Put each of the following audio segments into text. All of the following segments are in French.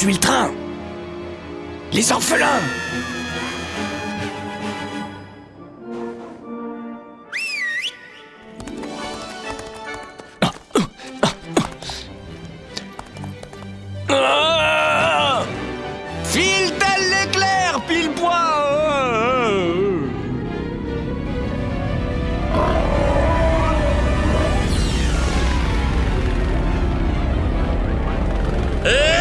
poursuit le train. Les orphelins. Ah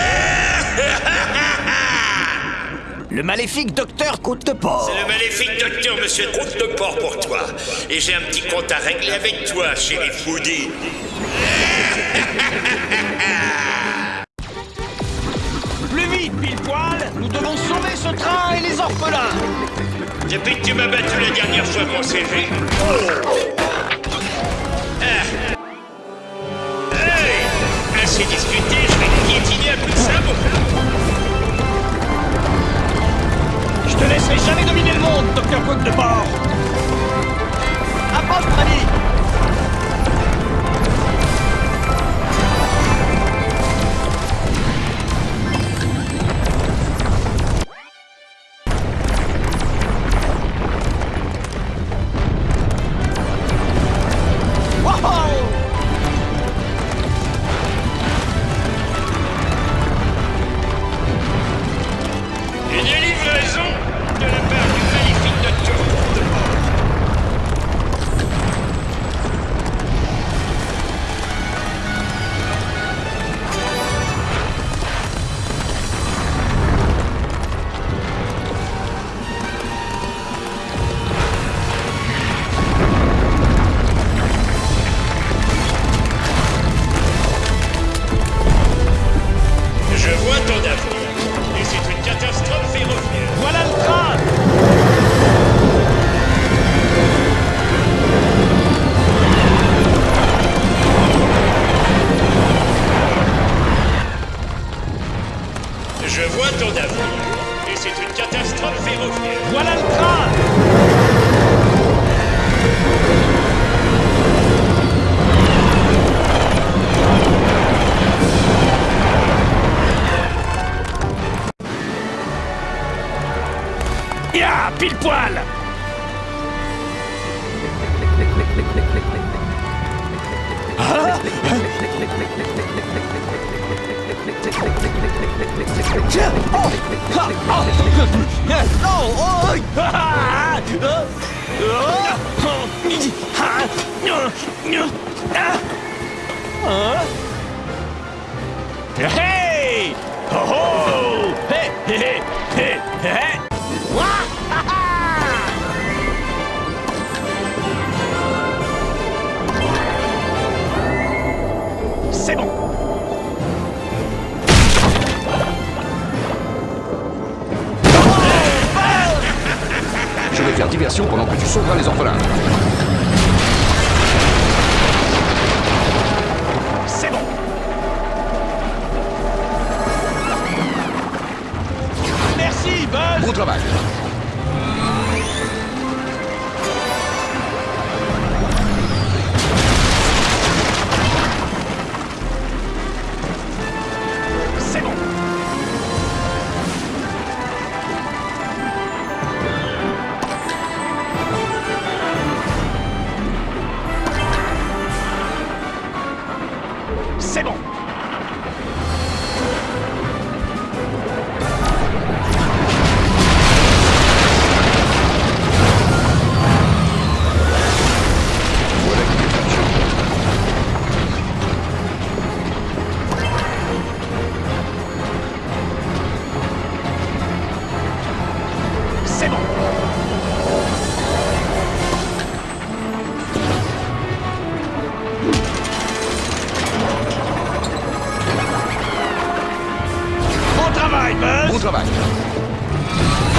Le maléfique docteur Côte de Porc. C'est le maléfique docteur Monsieur Croûte de Porc pour toi. Et j'ai un petit compte à régler avec toi, chéri Foodie. Plus vite, pile poil Nous devons sauver ce train et les orphelins Depuis que tu m'as battu la dernière fois, mon CG. Ah. Hey Assez discuté, je vais te piétiner un coup de sabot. Je te laisserai jamais dominer le monde, docteur Côte de Porc Approche, Freddy Voilà le train Ya, pile poil. Ah Ah Non Oh Ah Ah Hey Oh oh Hey Hey Hey Hey diversion pendant que tu sauveras les orphelins. 좋은편 입.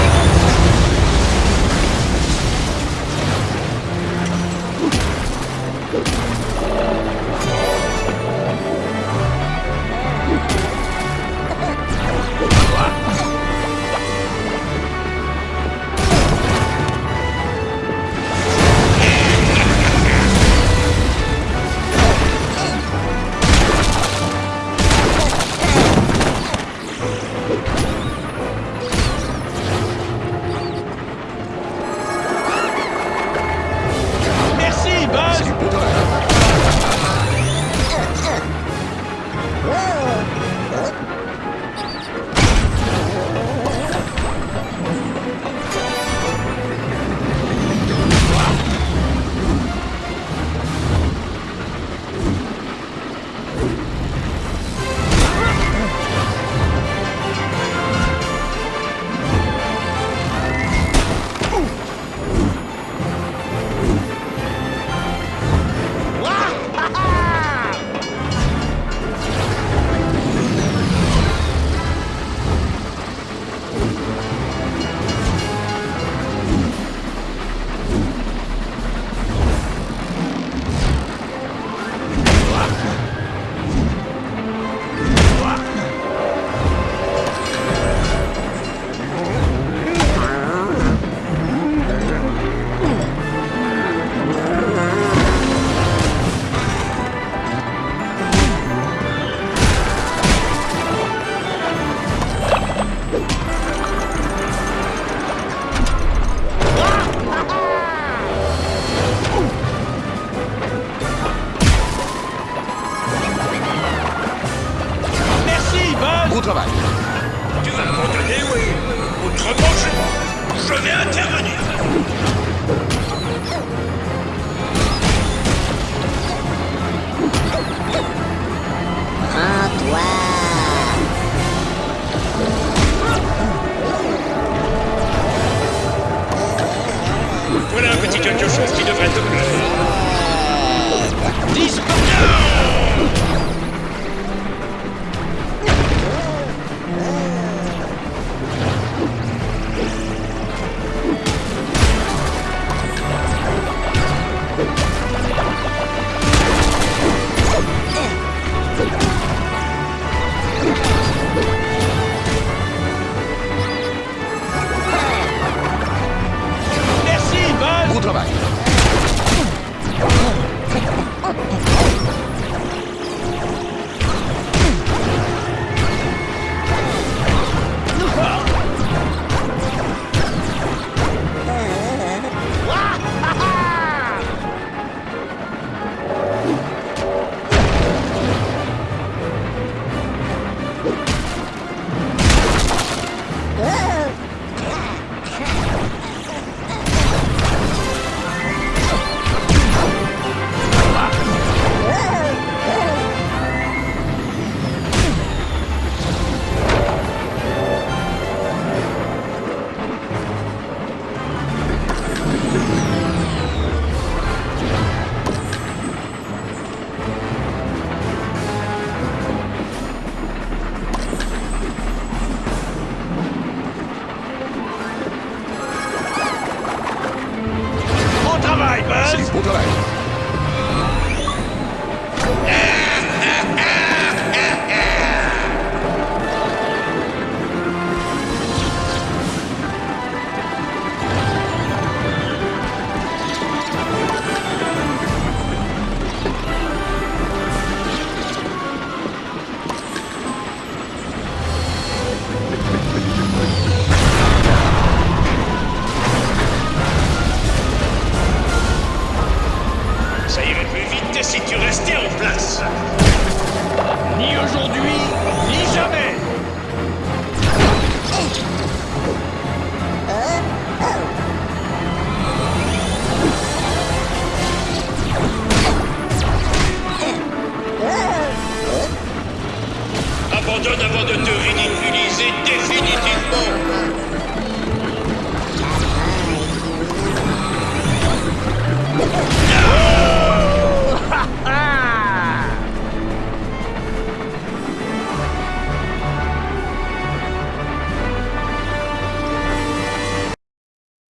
Si tu restais en place. Ni aujourd'hui, ni jamais Abandonne avant de te ridiculiser définitivement.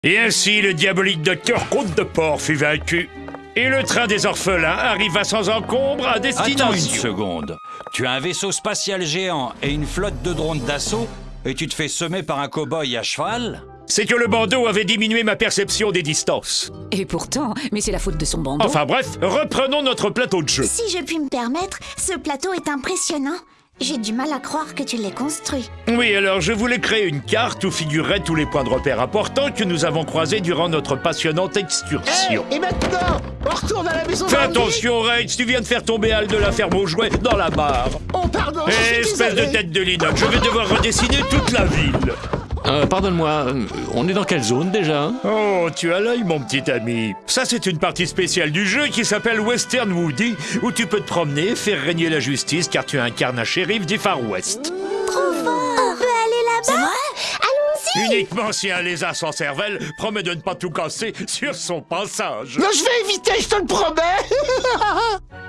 Et ainsi, le diabolique docteur Côte de Port fut vaincu. Et le train des orphelins arriva sans encombre à destination. Attends une seconde. Tu as un vaisseau spatial géant et une flotte de drones d'assaut et tu te fais semer par un cow-boy à cheval? C'est que le bandeau avait diminué ma perception des distances. Et pourtant, mais c'est la faute de son bandeau. Enfin bref, reprenons notre plateau de jeu. Si je puis me permettre, ce plateau est impressionnant. J'ai du mal à croire que tu l'aies construit. Oui, alors je voulais créer une carte où figureraient tous les points de repère importants que nous avons croisés durant notre passionnante excursion. Et maintenant, on retourne à la maison Fais attention, Reitz, tu viens de faire tomber Al de la ferme aux jouets dans la barre. Oh, pardon, je Eh, suis espèce de tête de linotte, je vais devoir redessiner toute la ville. Euh, Pardonne-moi, euh, on est dans quelle zone déjà? Oh, tu as l'œil, mon petit ami. Ça, c'est une partie spéciale du jeu qui s'appelle Western Woody, où tu peux te promener, faire régner la justice, car tu incarnes un shérif du Far West. Trop fort On peut aller là-bas? Allons-y Uniquement si un lézard sans cervelle promet de ne pas tout casser sur son passage. Non, je vais éviter, je te le promets